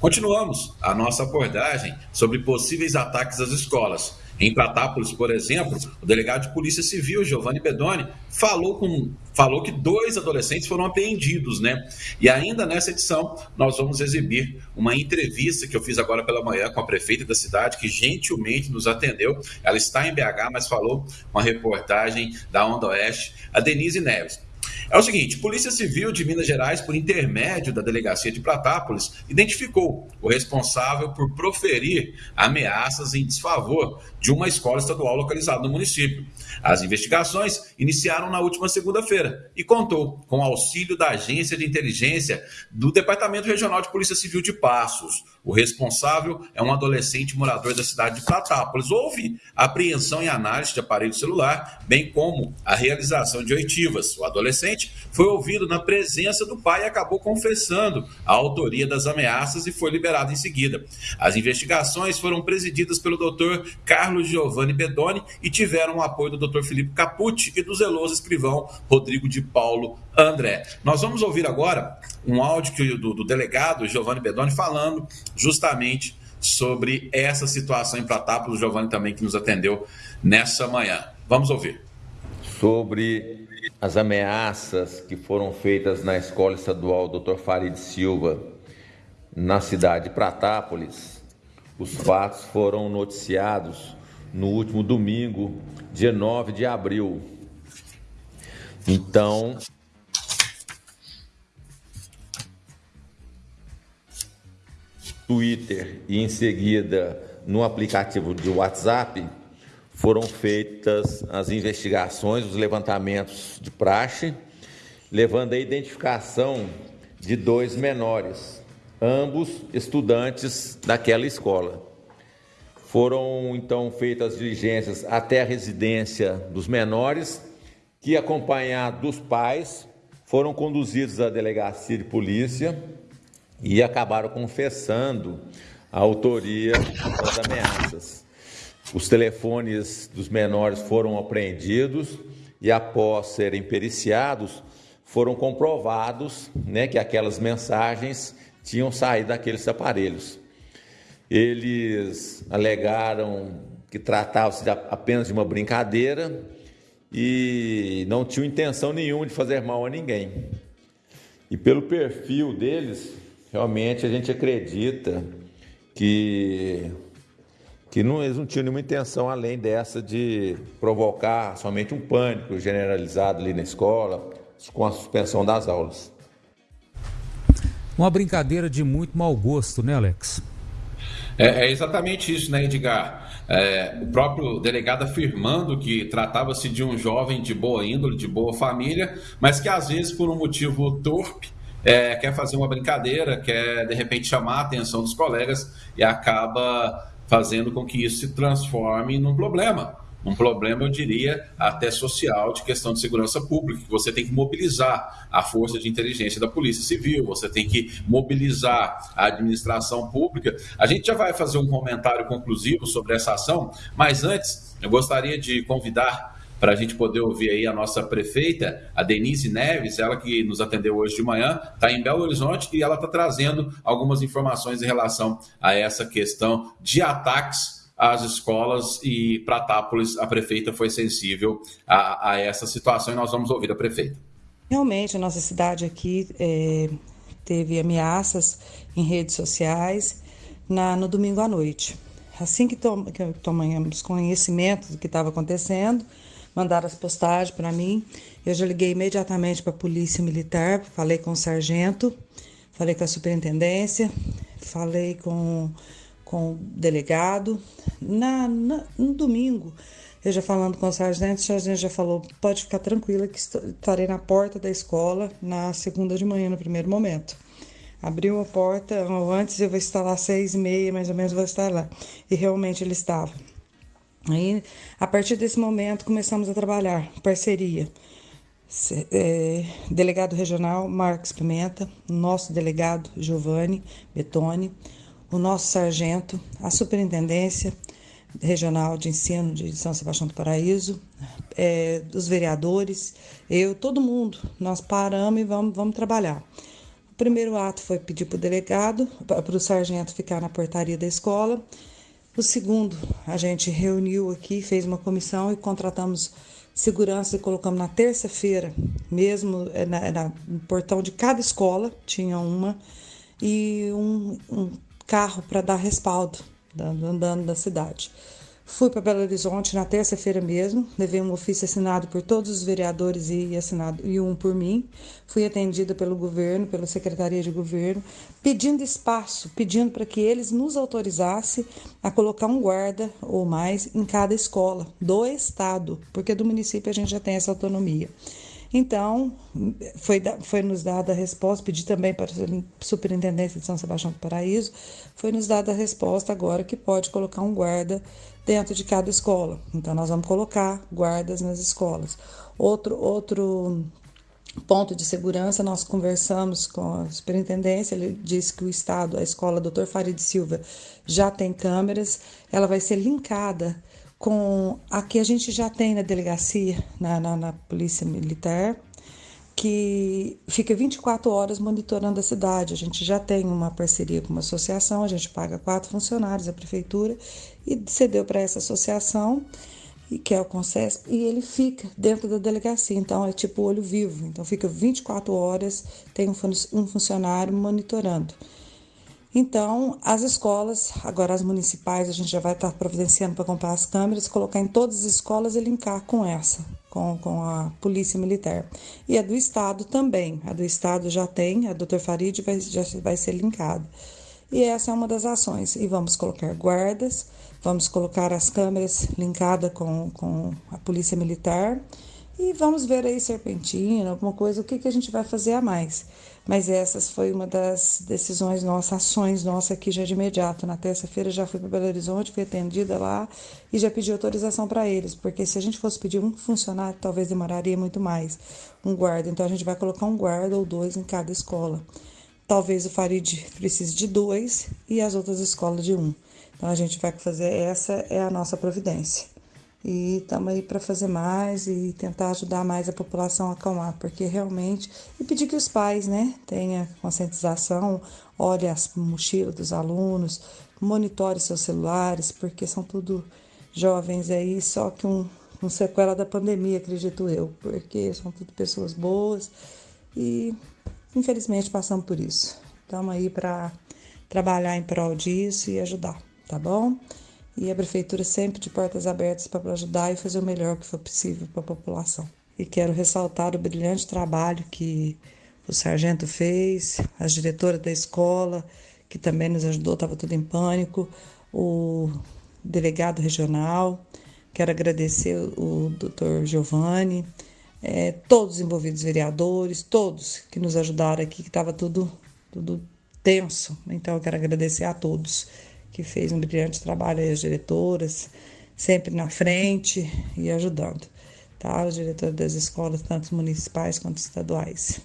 Continuamos a nossa abordagem sobre possíveis ataques às escolas. Em Pratápolis, por exemplo, o delegado de Polícia Civil, Giovanni Bedoni, falou, com, falou que dois adolescentes foram apreendidos, né? E ainda nessa edição, nós vamos exibir uma entrevista que eu fiz agora pela manhã com a prefeita da cidade, que gentilmente nos atendeu. Ela está em BH, mas falou uma reportagem da Onda Oeste, a Denise Neves. É o seguinte: Polícia Civil de Minas Gerais, por intermédio da delegacia de Pratápolis, identificou o responsável por proferir ameaças em desfavor de uma escola estadual localizada no município. As investigações iniciaram na última segunda-feira e contou com o auxílio da Agência de Inteligência do Departamento Regional de Polícia Civil de Passos. O responsável é um adolescente morador da cidade de Pratápolis. Houve apreensão e análise de aparelho celular, bem como a realização de oitivas. O adolescente foi ouvido na presença do pai e acabou confessando a autoria das ameaças e foi liberado em seguida. As investigações foram presididas pelo doutor Carlos Giovanni Bedoni e tiveram o apoio do Dr. Felipe Capucci e do zeloso escrivão Rodrigo de Paulo André. Nós vamos ouvir agora um áudio do, do delegado Giovanni Bedoni falando justamente sobre essa situação em Pratápolis, o Giovanni também que nos atendeu nessa manhã. Vamos ouvir. Sobre as ameaças que foram feitas na Escola Estadual Dr. Farid Silva, na cidade de Pratápolis, os fatos foram noticiados no último domingo, dia 9 de abril. Então, Twitter e em seguida no aplicativo de WhatsApp foram feitas as investigações, os levantamentos de praxe, levando a identificação de dois menores, ambos estudantes daquela escola. Foram então feitas diligências até a residência dos menores, que, acompanhados dos pais, foram conduzidos à delegacia de polícia e acabaram confessando a autoria das ameaças. Os telefones dos menores foram apreendidos e, após serem periciados, foram comprovados né, que aquelas mensagens tinham saído daqueles aparelhos. Eles alegaram que tratava-se apenas de uma brincadeira e não tinham intenção nenhuma de fazer mal a ninguém. E pelo perfil deles, realmente a gente acredita que, que não, eles não tinham nenhuma intenção além dessa de provocar somente um pânico generalizado ali na escola, com a suspensão das aulas. Uma brincadeira de muito mau gosto, né, Alex? É, é exatamente isso, né, Edgar? É, o próprio delegado afirmando que tratava-se de um jovem de boa índole, de boa família, mas que às vezes, por um motivo torpe, é, quer fazer uma brincadeira, quer de repente chamar a atenção dos colegas e acaba fazendo com que isso se transforme num problema um problema, eu diria, até social, de questão de segurança pública, que você tem que mobilizar a força de inteligência da Polícia Civil, você tem que mobilizar a administração pública. A gente já vai fazer um comentário conclusivo sobre essa ação, mas antes eu gostaria de convidar para a gente poder ouvir aí a nossa prefeita, a Denise Neves, ela que nos atendeu hoje de manhã, está em Belo Horizonte e ela está trazendo algumas informações em relação a essa questão de ataques as escolas e Pratápolis, a prefeita foi sensível a, a, essa situação e nós vamos ouvir a prefeita. Realmente, a nossa cidade aqui é, teve ameaças em redes sociais na, no domingo à noite. Assim que, tom, que tomamos conhecimento do que estava acontecendo, mandaram as postagens para mim. Eu já liguei imediatamente para a Polícia Militar, falei com o sargento, falei com a superintendência, falei com com o delegado. Na, na, no domingo, eu já falando com o sargento, o sargento já falou: pode ficar tranquila que estarei na porta da escola na segunda de manhã, no primeiro momento. Abriu a porta, antes eu vou estar lá seis e meia, mais ou menos, vou estar lá. E realmente ele estava. Aí, a partir desse momento, começamos a trabalhar, parceria. É, delegado regional Marcos Pimenta, nosso delegado Giovanni Betoni, o nosso sargento, a Superintendência Regional de Ensino de São Sebastião do Paraíso, é, os vereadores, eu, todo mundo, nós paramos e vamos, vamos trabalhar. primeiro ato foi pedir para o delegado, para o sargento ficar na portaria da escola. O segundo, a gente reuniu aqui, fez uma comissão e contratamos segurança e colocamos na terça-feira, mesmo eh, na, na, no portão de cada escola, tinha uma, e um, um carro para dar respaldo, andando da cidade. Fui para Belo Horizonte na terça-feira mesmo, levei um ofício assinado por todos os vereadores e assinado e um por mim. Fui atendida pelo governo, pela secretaria de governo, pedindo espaço, pedindo para que eles nos autorizassem a colocar um guarda ou mais em cada escola do estado, porque do município a gente já tem essa autonomia. Então, foi, foi nos dada a resposta, pedi também para a Superintendência de São Sebastião do Paraíso, foi nos dada a resposta agora que pode colocar um guarda dentro de cada escola. Então, nós vamos colocar guardas nas escolas. Outro, outro ponto de segurança, nós conversamos com a superintendência, ele disse que o Estado, a escola Dr. Farid Silva, já tem câmeras, ela vai ser linkada com a que a gente já tem na delegacia, na, na, na Polícia Militar, que fica 24 horas monitorando a cidade. A gente já tem uma parceria com uma associação, a gente paga quatro funcionários, a prefeitura, e cedeu para essa associação, que é o Concesp, e ele fica dentro da delegacia. Então, é tipo olho vivo. Então, fica 24 horas, tem um funcionário monitorando. Então, as escolas, agora as municipais, a gente já vai estar providenciando para comprar as câmeras, colocar em todas as escolas e linkar com essa, com, com a Polícia Militar. E a do Estado também. A do Estado já tem, a Dr. Farid vai, já vai ser linkada. E essa é uma das ações. E vamos colocar guardas, vamos colocar as câmeras linkadas com, com a Polícia Militar e vamos ver aí serpentina, alguma coisa, o que, que a gente vai fazer a mais. Mas essas foi uma das decisões nossas, ações nossas aqui já de imediato. Na terça-feira já fui para Belo Horizonte, fui atendida lá e já pedi autorização para eles, porque se a gente fosse pedir um funcionário, talvez demoraria muito mais, um guarda. Então a gente vai colocar um guarda ou dois em cada escola. Talvez o Farid precise de dois e as outras escolas de um. Então a gente vai fazer, essa é a nossa providência e estamos aí para fazer mais e tentar ajudar mais a população a acalmar, porque realmente e pedir que os pais, né, tenham conscientização, olhe as mochilas dos alunos, monitore seus celulares, porque são tudo jovens aí, só que um, um sequela da pandemia, acredito eu, porque são tudo pessoas boas e infelizmente passamos por isso. Estamos aí para trabalhar em prol disso e ajudar, tá bom? E a prefeitura sempre de portas abertas para ajudar e fazer o melhor que for possível para a população. E quero ressaltar o brilhante trabalho que o sargento fez, as diretoras da escola, que também nos ajudou, estava tudo em pânico, o delegado regional, quero agradecer o doutor Giovanni, é, todos os envolvidos vereadores, todos que nos ajudaram aqui, que estava tudo, tudo tenso. Então, eu quero agradecer a todos que fez um brilhante trabalho aí, as diretoras, sempre na frente e ajudando, tá? Os diretores das escolas, tanto municipais quanto estaduais.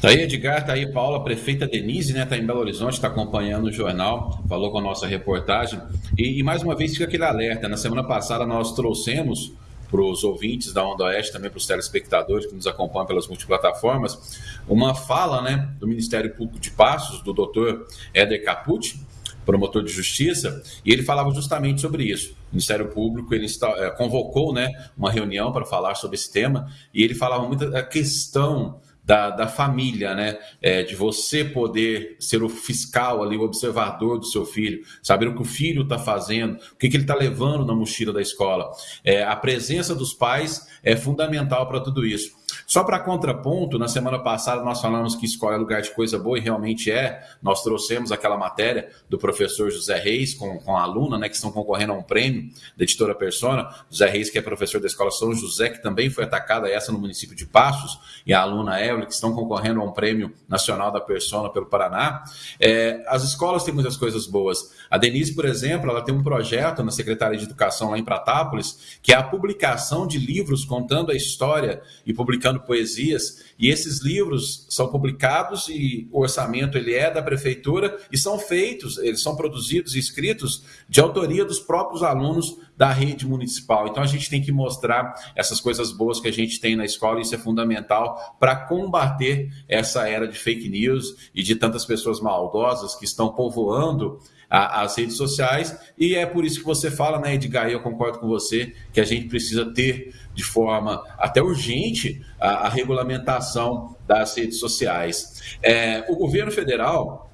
Tá aí, Edgar, tá aí, Paula, prefeita Denise, né? Tá em Belo Horizonte, está acompanhando o jornal, falou com a nossa reportagem. E, e mais uma vez fica aquele alerta. Na semana passada nós trouxemos para os ouvintes da Onda Oeste, também para os telespectadores que nos acompanham pelas multiplataformas, uma fala né, do Ministério Público de Passos, do doutor Éder Capucci, promotor de justiça, e ele falava justamente sobre isso. O Ministério Público ele é, convocou né, uma reunião para falar sobre esse tema, e ele falava muito da questão da, da família, né? É, de você poder ser o fiscal ali, o observador do seu filho, saber o que o filho está fazendo, o que, que ele está levando na mochila da escola. É, a presença dos pais é fundamental para tudo isso. Só para contraponto, na semana passada nós falamos que escola é lugar de coisa boa e realmente é. Nós trouxemos aquela matéria do professor José Reis com, com a aluna, né, que estão concorrendo a um prêmio da editora Persona. José Reis, que é professor da escola São José, que também foi atacada essa no município de Passos, e a aluna Que estão concorrendo a um prêmio nacional da Persona pelo Paraná. É, as escolas têm muitas coisas boas. A Denise, por exemplo, ela tem um projeto na Secretaria de Educação lá em Pratápolis, que é a publicação de livros contando a história e publicando publicando poesias, e esses livros são publicados e o orçamento ele é da prefeitura e são feitos, eles são produzidos e escritos de autoria dos próprios alunos da rede municipal. Então a gente tem que mostrar essas coisas boas que a gente tem na escola, e isso é fundamental para combater essa era de fake news e de tantas pessoas maldosas que estão povoando a, as redes sociais, e é por isso que você fala, né, Edgar, e eu concordo com você, que a gente precisa ter de forma até urgente a, a regulamentação das redes sociais. É, o governo federal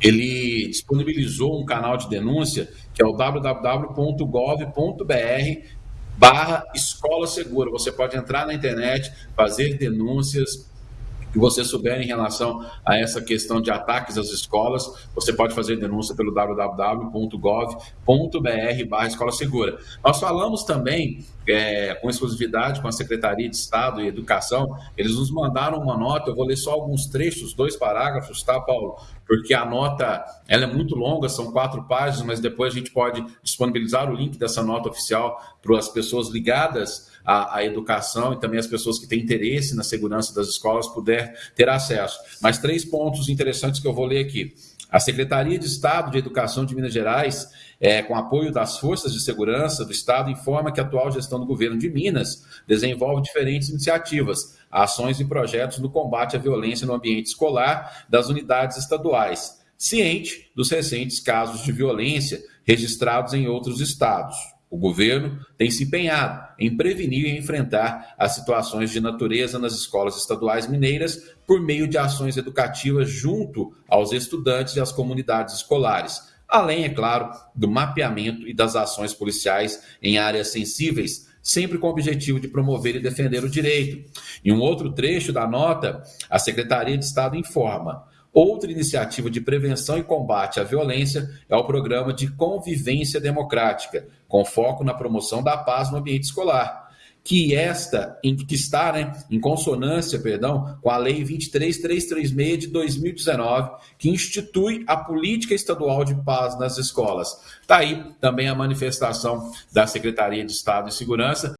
ele disponibilizou um canal de denúncia que é o www.gov.br barra escola segura. Você pode entrar na internet, fazer denúncias, que você souber em relação a essa questão de ataques às escolas, você pode fazer denúncia pelo www.gov.br escola segura. Nós falamos também é, com exclusividade com a Secretaria de Estado e Educação, eles nos mandaram uma nota, eu vou ler só alguns trechos, dois parágrafos, tá, Paulo? Porque a nota ela é muito longa, são quatro páginas, mas depois a gente pode disponibilizar o link dessa nota oficial para as pessoas ligadas à, à, educação e também as pessoas que têm interesse na segurança das escolas puder ter acesso. Mas três pontos interessantes que eu vou ler aqui. A Secretaria de Estado de Educação de Minas Gerais, é, com apoio das forças de segurança do Estado, informa que a atual gestão do governo de Minas desenvolve diferentes iniciativas, ações e projetos no combate à violência no ambiente escolar das unidades estaduais, ciente dos recentes casos de violência registrados em outros estados. O governo tem se empenhado em prevenir e enfrentar as situações de natureza nas escolas estaduais mineiras por meio de ações educativas junto aos estudantes e às comunidades escolares, além, é claro, do mapeamento e das ações policiais em áreas sensíveis, sempre com o objetivo de promover e defender o direito. Em um outro trecho da nota, a Secretaria de Estado informa. Outra iniciativa de prevenção e combate à violência é o programa de convivência democrática, com foco na promoção da paz no ambiente escolar, que esta que está, né, em consonância, perdão, com a lei 23336 de 2019, que institui a política estadual de paz nas escolas. Está aí também a manifestação da Secretaria de Estado de Segurança